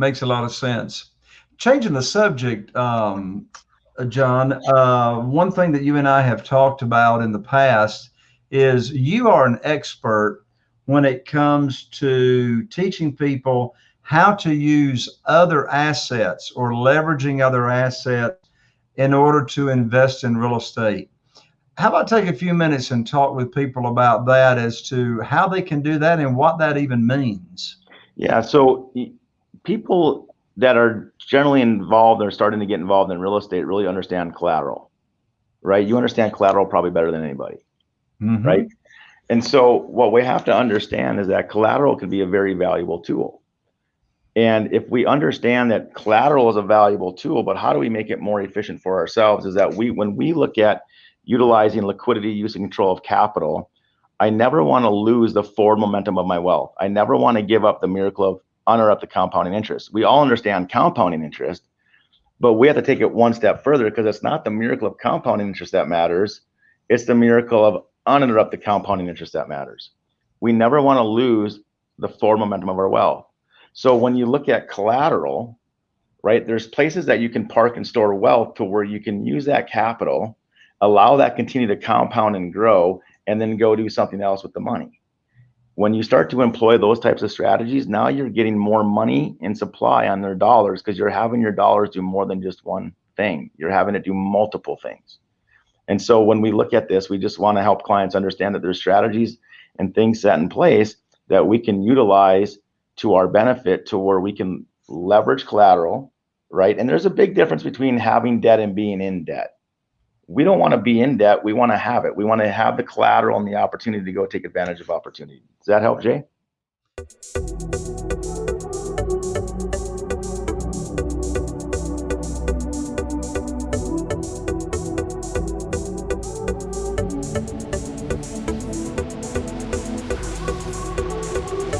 makes a lot of sense. Changing the subject, um, uh, John, uh, one thing that you and I have talked about in the past is you are an expert when it comes to teaching people how to use other assets or leveraging other assets in order to invest in real estate. How about take a few minutes and talk with people about that as to how they can do that and what that even means? Yeah, so people that are generally involved or starting to get involved in real estate really understand collateral, right? You understand collateral probably better than anybody, mm-hmm. right? And so what we have to understand is that collateral can be a very valuable tool. And if we understand that collateral is a valuable tool, but how do we make it more efficient for ourselves is that we, when we look at utilizing liquidity, using control of capital, I never want to lose the forward momentum of my wealth. I never want to give up the miracle of uninterrupted compounding interest. We all understand compounding interest, but we have to take it one step further because it's not the miracle of compounding interest that matters. It's the miracle of uninterrupted compounding interest that matters. We never want to lose the forward momentum of our wealth. So when you look at collateral, right, there's places that you can park and store wealth to where you can use that capital, allow that continue to compound and grow, and then go do something else with the money. When you start to employ those types of strategies, now you're getting more money in supply on their dollars because you're having your dollars do more than just one thing. You're having it do multiple things. And so when we look at this, we just want to help clients understand that there's strategies and things set in place that we can utilize to our benefit to where we can leverage collateral, right? And there's a big difference between having debt and being in debt we don't want to be in debt. We want to have it. We want to have the collateral and the opportunity to go take advantage of opportunity. Does that help, Jay?